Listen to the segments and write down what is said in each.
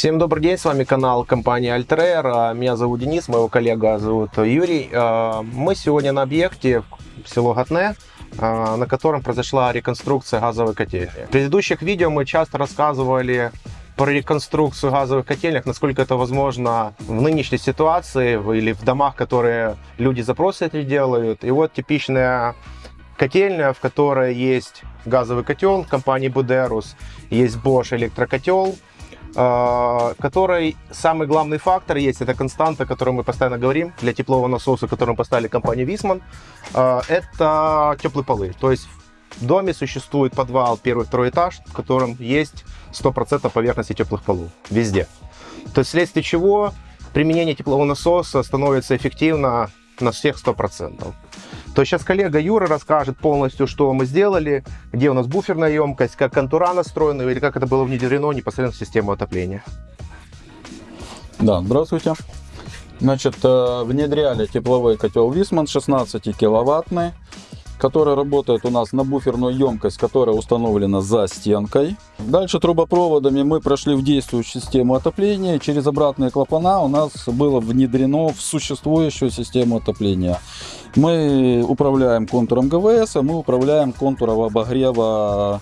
Всем добрый день, с вами канал компании Altrair. Меня зовут Денис, моего коллега зовут Юрий. А, мы сегодня на объекте село Гатне, а, на котором произошла реконструкция газовой котельни. В предыдущих видео мы часто рассказывали про реконструкцию газовых котельных, насколько это возможно в нынешней ситуации или в домах, которые люди запросы эти делают. И вот типичная котельная, в которой есть газовый котел компании Buderus, есть Bosch электрокотел, которой самый главный фактор есть, это константа, о которой мы постоянно говорим, для теплового насоса, который мы поставили компании Висман, а, это теплые полы. То есть в доме существует подвал, первый, второй этаж, в котором есть 100% поверхности теплых полов. Везде. То есть вследствие чего применение теплового насоса становится эффективно на всех 100% то сейчас коллега Юра расскажет полностью, что мы сделали, где у нас буферная емкость, как контура настроена или как это было внедрено непосредственно в систему отопления. Да, здравствуйте. Значит, э, внедряли тепловой котел Висман 16 киловаттный который работает у нас на буферную емкость, которая установлена за стенкой. Дальше трубопроводами мы прошли в действующую систему отопления. Через обратные клапана у нас было внедрено в существующую систему отопления. Мы управляем контуром ГВС, а мы управляем контуром обогрева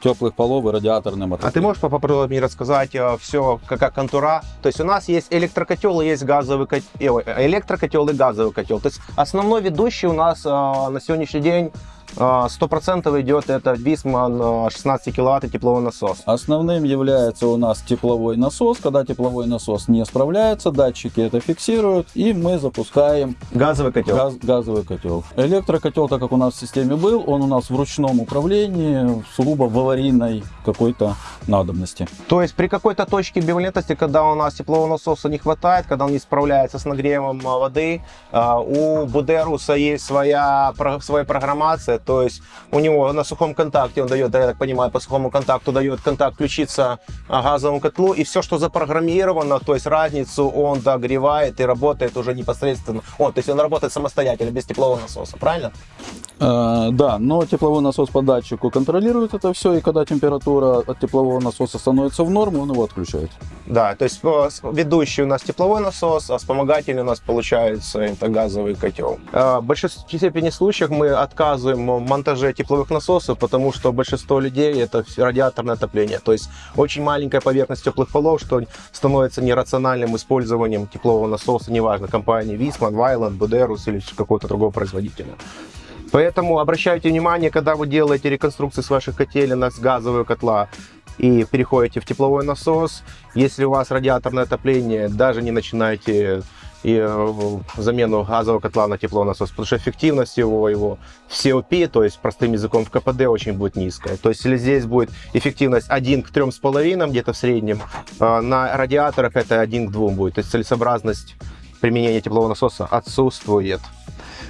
теплых полов и радиаторным отоплением. А ты можешь поподробнее рассказать э, все, какая контура? То есть у нас есть электрокотел и есть газовый котел, э, электрокотел и газовый котел. То есть основной ведущий у нас э, на сегодняшний день 100% идет это Висман 16 киловатт тепловой насос. Основным является у нас тепловой насос. Когда тепловой насос не справляется, датчики это фиксируют, и мы запускаем газовый котел. Газ, газовый котел. Электрокотел, так как у нас в системе был, он у нас в ручном управлении, сугубо в аварийной какой-то надобности. То есть при какой-то точке бивалентности, когда у нас теплового насоса не хватает, когда он не справляется с нагревом воды, у Будеруса есть своя, своя программация, то есть у него на сухом контакте, он дает, я так понимаю, по сухому контакту дает контакт включиться газовому котлу, и все, что запрограммировано, то есть разницу он догревает и работает уже непосредственно, он, то есть он работает самостоятельно, без теплового насоса, правильно? Э, да, но тепловой насос по датчику контролирует это все, и когда температура от теплового насоса становится в норму, он его отключает. Да, то есть ведущий у нас тепловой насос, а вспомогательный у нас получается это газовый котел. Э, в большинстве степени случаев мы отказываем монтаже тепловых насосов, потому что большинство людей это радиаторное отопление. То есть очень маленькая поверхность теплых полов, что становится нерациональным использованием теплового насоса, неважно, компании Висман, Вайланд, Будерус или какого-то другого производителя. Поэтому обращайте внимание, когда вы делаете реконструкции с ваших котелен с газового котла и переходите в тепловой насос, если у вас радиаторное отопление, даже не начинайте и э, замену газового котла на теплонасос, потому что эффективность его, его в COP, то есть простым языком в КПД очень будет низкая. То есть если здесь будет эффективность 1 к 3,5 где-то в среднем, э, на радиаторах это 1 к 2 будет. То есть целесообразность применения теплового насоса отсутствует.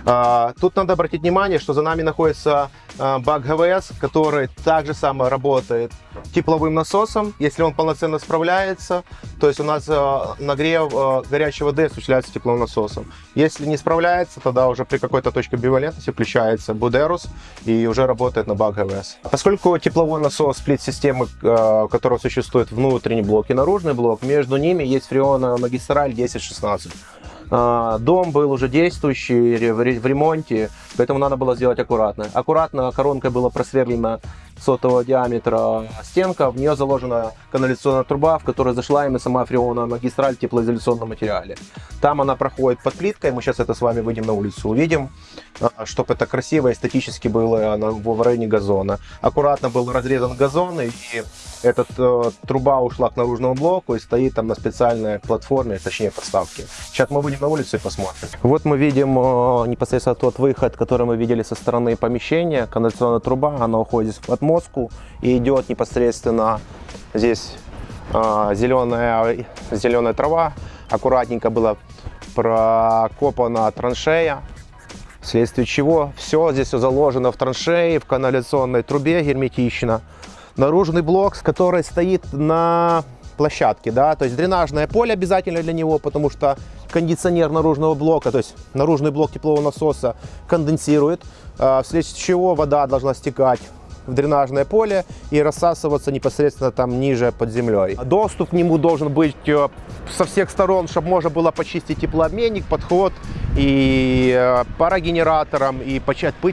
А, тут надо обратить внимание, что за нами находится а, бак ГВС, который также само работает тепловым насосом, если он полноценно справляется. То есть у нас а, нагрев горячей воды осуществляется тепловым насосом. Если не справляется, тогда уже при какой-то точке бивалентности включается Будерус и уже работает на бак ГВС. Поскольку тепловой насос сплит-системы, у которого существует внутренний блок и наружный блок, между ними есть фреона магистраль 1016. А, дом был уже действующий, в ремонте, поэтому надо было сделать аккуратно. Аккуратно коронкой было просверлено сотого диаметра стенка, в нее заложена канализационная труба, в которой зашла именно сама фреоновая магистраль в теплоизоляционном материале. Там она проходит под плиткой, мы сейчас это с вами выйдем на улицу, увидим, а, чтобы это красиво, эстетически было в районе газона. Аккуратно был разрезан газон, и эта э, труба ушла к наружному блоку и стоит там на специальной платформе, точнее подставке. Сейчас мы выйдем на улицу и посмотрим. Вот мы видим э, непосредственно тот выход, который мы видели со стороны помещения, канализационная труба, она уходит от мозгу и идет непосредственно здесь э, зеленая, зеленая трава, аккуратненько была прокопана траншея, вследствие чего все здесь все заложено в траншеи, в канализационной трубе герметично. Наружный блок, который стоит на площадке, да, то есть дренажное поле обязательно для него, потому что кондиционер наружного блока, то есть наружный блок теплового насоса конденсирует, а, вследствие чего вода должна стекать в дренажное поле и рассасываться непосредственно там ниже под землей. Доступ к нему должен быть э, со всех сторон, чтобы можно было почистить теплообменник, подход и э, парогенератором, и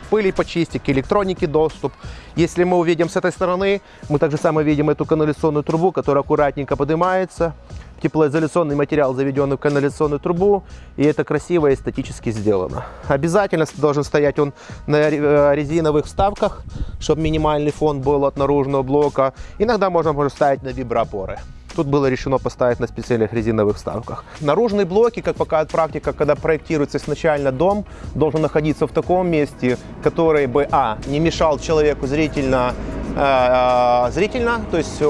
пыли почистить, к электронике доступ. Если мы увидим с этой стороны, мы также самое видим эту канализационную трубу, которая аккуратненько поднимается. Теплоизоляционный материал заведен в канализационную трубу, и это красиво и эстетически сделано. Обязательно должен стоять он на э, резиновых вставках, чтобы минимальный фон был от наружного блока. Иногда можно может ставить на виброопоры. Тут было решено поставить на специальных резиновых вставках. Наружные блоки, как показывает практика, когда проектируется изначально дом, должен находиться в таком месте, который бы, а, не мешал человеку зрительно, э, зрительно то есть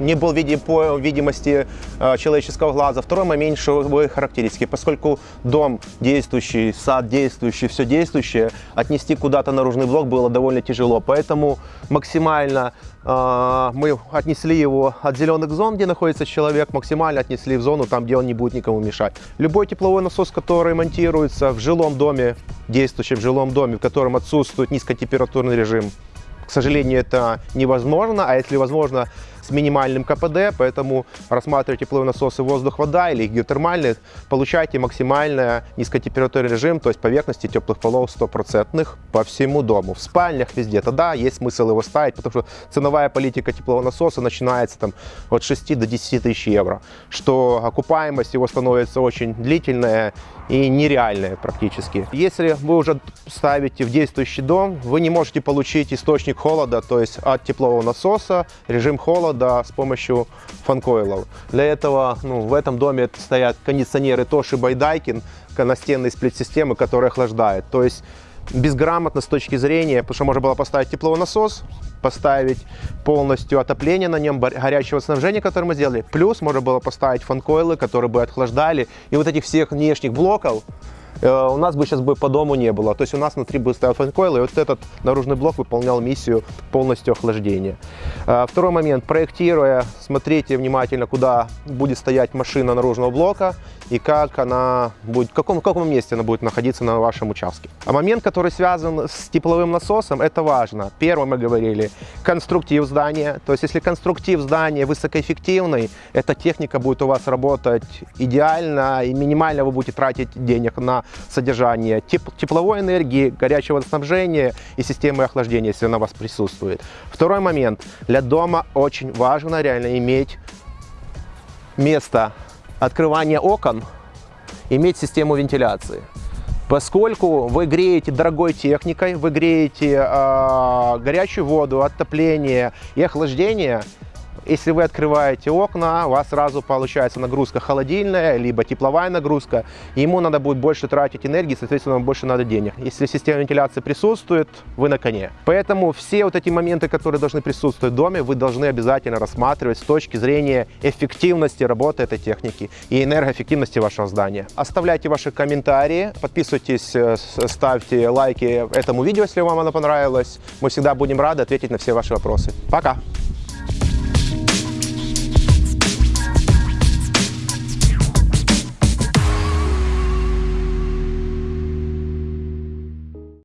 не был видим по видимости э, человеческого глаза. Второй момент шумовые характеристики. Поскольку дом действующий, сад действующий, все действующее, отнести куда-то наружный блок было довольно тяжело. Поэтому максимально э, мы отнесли его от зеленых зон, где находится человек, максимально отнесли в зону, там, где он не будет никому мешать. Любой тепловой насос, который монтируется в жилом доме, действующем жилом доме, в котором отсутствует низкотемпературный режим, к сожалению, это невозможно, а если возможно, с минимальным КПД, поэтому рассматривайте тепловые насосы воздух-вода или геотермальные, получайте максимально низкотемпературный режим, то есть поверхности теплых полов стопроцентных по всему дому. В спальнях везде тогда есть смысл его ставить, потому что ценовая политика теплового насоса начинается там от 6 до 10 тысяч евро, что окупаемость его становится очень длительная и нереальная практически. Если вы уже ставите в действующий дом, вы не можете получить источник холода, то есть от теплового насоса, режим холода с помощью фанкоилов. Для этого ну, в этом доме стоят кондиционеры Тоши Байдайкин, настенные сплит-системы, которые охлаждают. То есть безграмотно с точки зрения, потому что можно было поставить тепловой насос, поставить полностью отопление на нем, горячего снабжения, которое мы сделали. Плюс можно было поставить фанкойлы, которые бы охлаждали. И вот этих всех внешних блоков у нас бы сейчас бы по дому не было. То есть у нас внутри бы стоял фанкойл, и вот этот наружный блок выполнял миссию полностью охлаждения. Э, второй момент. Проектируя, смотрите внимательно, куда будет стоять машина наружного блока и как она будет, в каком, в каком месте она будет находиться на вашем участке. А момент, который связан с тепловым насосом, это важно. Первое мы говорили, конструктив здания. То есть если конструктив здания высокоэффективный, эта техника будет у вас работать идеально и минимально вы будете тратить денег на содержание теп тепловой энергии, горячего снабжения и системы охлаждения, если она у вас присутствует. Второй момент. Для дома очень важно реально иметь место открывания окон, иметь систему вентиляции. Поскольку вы греете дорогой техникой, вы греете э, горячую воду, отопление и охлаждение, если вы открываете окна, у вас сразу получается нагрузка холодильная, либо тепловая нагрузка. Ему надо будет больше тратить энергии, соответственно, больше надо денег. Если система вентиляции присутствует, вы на коне. Поэтому все вот эти моменты, которые должны присутствовать в доме, вы должны обязательно рассматривать с точки зрения эффективности работы этой техники и энергоэффективности вашего здания. Оставляйте ваши комментарии, подписывайтесь, э, ставьте лайки этому видео, если вам оно понравилось. Мы всегда будем рады ответить на все ваши вопросы. Пока!